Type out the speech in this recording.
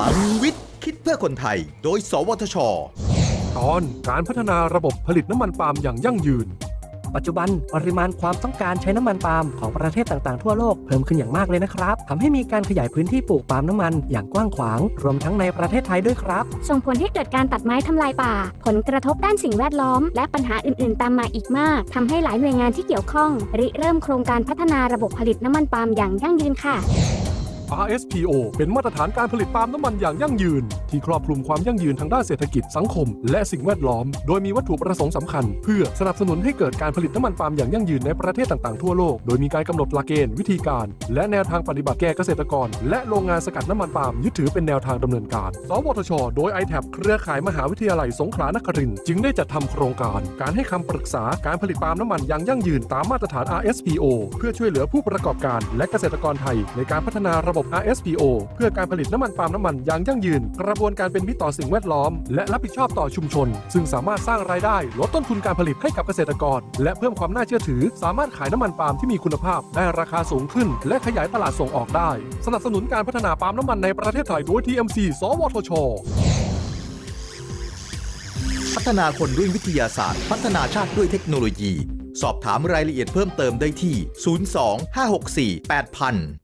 ลังวิทย์ คิดเพื่อคนไทย โดย สวทช ตอนการพัฒนาระบบผลิตน้ำมันปาล์มอย่างยั่งยืน ปัจจุบันปริมาณความต้องการใช้น้ำมันปาล์มของประเทศต่างๆทั่วโลกเพิ่มขึ้นอย่างมากเลยนะครับทำให้มีการขยายพื้นที่ปลูกปาล์มน้ำมันอย่างกว้างขวาง รวมทั้งในประเทศไทยด้วยครับ ส่งผลให้เกิดการตัดไม้ทำลายป่า ผลกระทบด้านสิ่งแวดล้อม และปัญหาอื่น ๆ ตามมาอีกมากทำให้หลายหน่วยงานที่เกี่ยวข้อง ริเริ่มโครงการพัฒนาระบบผลิตน้ำมันปาล์มอย่างยั่งยืนค่ะ RSPO เป็นมาตรฐานการผลิตปาล์มน้ำมันอย่างยั่งยืน ที่ครอบคลุมความยั่งยืนทางด้านเศรษฐกิจสังคม และสิ่งแวดล้อม โดยมีวัตถุประสงค์สำคัญ เพื่อสนับสนุนให้เกิดการผลิตน้ำมันปาล์มอย่างยั่งยืนในประเทศต่างๆทั่วโลก โดยมีการกำหนดหลักเกณฑ์วิธีการ และแนวทางปฏิบัติแก่เกษตรกร และโรงงานสกัดน้ำมันปาล์มยึดถือเป็นแนวทางดำเนินการ สวทช โดย i t a b เครือข่ายมหาวิทยาลัยสงขลานครินทร์จึงได้จัดทำโครงการ การให้คำปรึกษาการผลิตปาล์มน้ำมันอย่างยั่งยืนตามมาตรฐาน RSPO เพื่อช่วยเหลือผู้ประกอบการ และเกษตรกรไทยในการพัฒนาระบบ RSPO เพื่อการผลิตน้ำมันปาล์มน้ำมันอย่างยั่งยืน กระบวนการเป็นมิตรต่อสิ่งแวดล้อม และรับผิดชอบต่อชุมชน ซึ่งสามารถสร้างรายได้ลดต้นทุนการผลิตให้กับเกษตรกร และเพิ่มความน่าเชื่อถือ สามารถขายน้ำมันปาล์มที่มีคุณภาพได้ราคาสูงขึ้น และขยายตลาดส่งออกได้ สนับสนุนการพัฒนาปาล์มน้ำมันในประเทศไทยโดย TMC สวทชพัฒนาคนด้วยวิทยาศาสตร์ พัฒนาชาติด้วยเทคโนโลยี สอบถามรายละเอียดเพิ่มเติมได้ที่ 02 564 8000